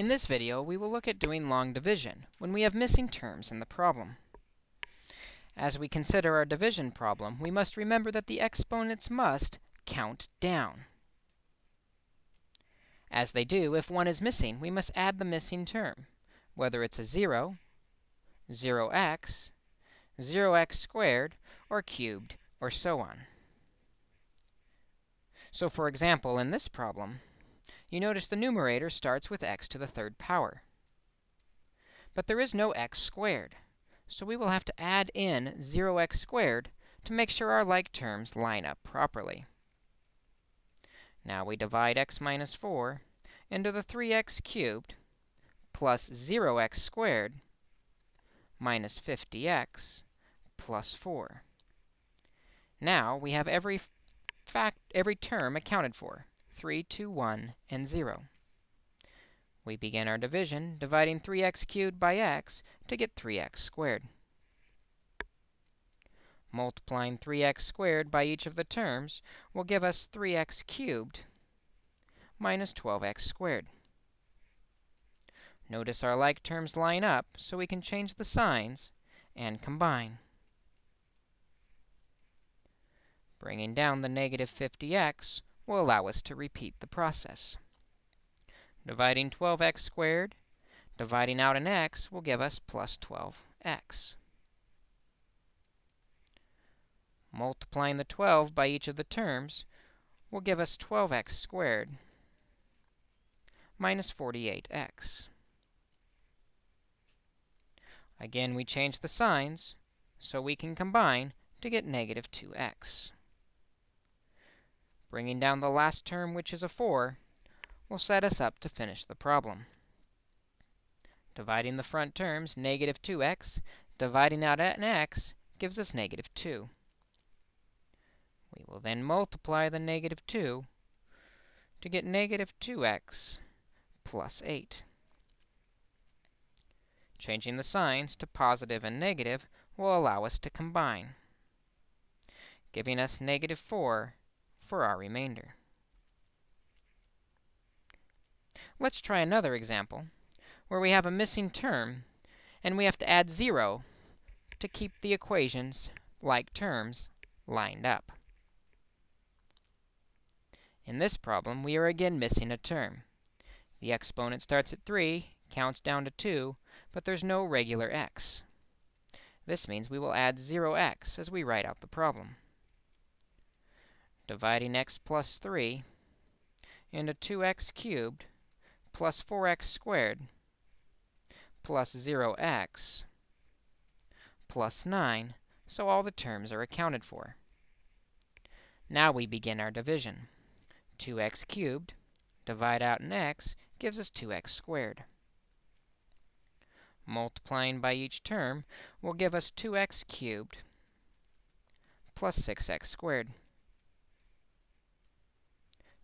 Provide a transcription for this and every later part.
In this video, we will look at doing long division when we have missing terms in the problem. As we consider our division problem, we must remember that the exponents must count down. As they do, if one is missing, we must add the missing term, whether it's a 0, 0x, 0x squared, or cubed, or so on. So for example, in this problem, you notice the numerator starts with x to the third power. But there is no x squared, so we will have to add in 0x squared to make sure our like terms line up properly. Now we divide x minus 4 into the 3x cubed plus 0x squared minus 50x plus 4. Now we have every fact every term accounted for. 3, 2, 1, and 0. We begin our division dividing 3x cubed by x to get 3x squared. Multiplying 3x squared by each of the terms will give us 3x cubed minus 12x squared. Notice our like terms line up, so we can change the signs and combine. Bringing down the negative 50x will allow us to repeat the process. Dividing 12x squared, dividing out an x will give us plus 12x. Multiplying the 12 by each of the terms will give us 12x squared minus 48x. Again, we change the signs so we can combine to get negative 2x. Bringing down the last term, which is a 4, will set us up to finish the problem. Dividing the front terms, negative 2x, dividing out an x gives us negative 2. We will then multiply the negative 2 to get negative 2x plus 8. Changing the signs to positive and negative will allow us to combine, giving us negative 4 for our remainder. Let's try another example where we have a missing term, and we have to add 0 to keep the equations, like terms, lined up. In this problem, we are again missing a term. The exponent starts at 3, counts down to 2, but there's no regular x. This means we will add 0x as we write out the problem dividing x plus 3 into 2x cubed plus 4x squared plus 0x plus 9, so all the terms are accounted for. Now we begin our division. 2x cubed, divide out an x, gives us 2x squared. Multiplying by each term will give us 2x cubed plus 6x squared.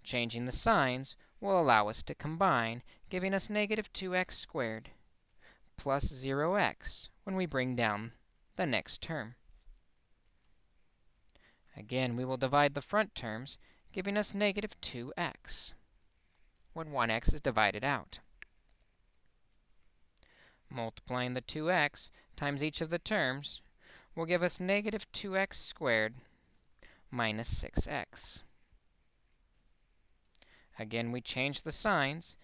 Changing the signs will allow us to combine, giving us negative 2x squared plus 0x when we bring down the next term. Again, we will divide the front terms, giving us negative 2x when 1x is divided out. Multiplying the 2x times each of the terms will give us negative 2x squared minus 6x. Again, we change the signs,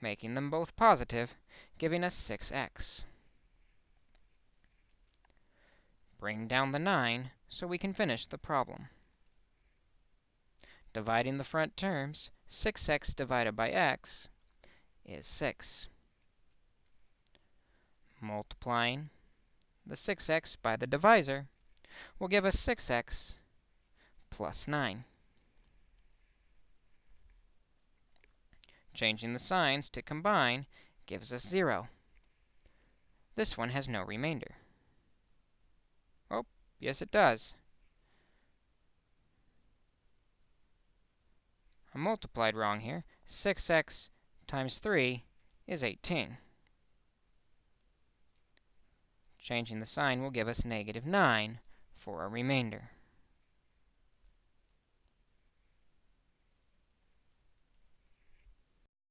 making them both positive, giving us 6x. Bring down the 9 so we can finish the problem. Dividing the front terms, 6x divided by x is 6. Multiplying the 6x by the divisor will give us 6x plus 9. Changing the signs to combine gives us 0. This one has no remainder. Oh, yes it does. I multiplied wrong here. 6x times 3 is 18. Changing the sign will give us negative 9 for a remainder.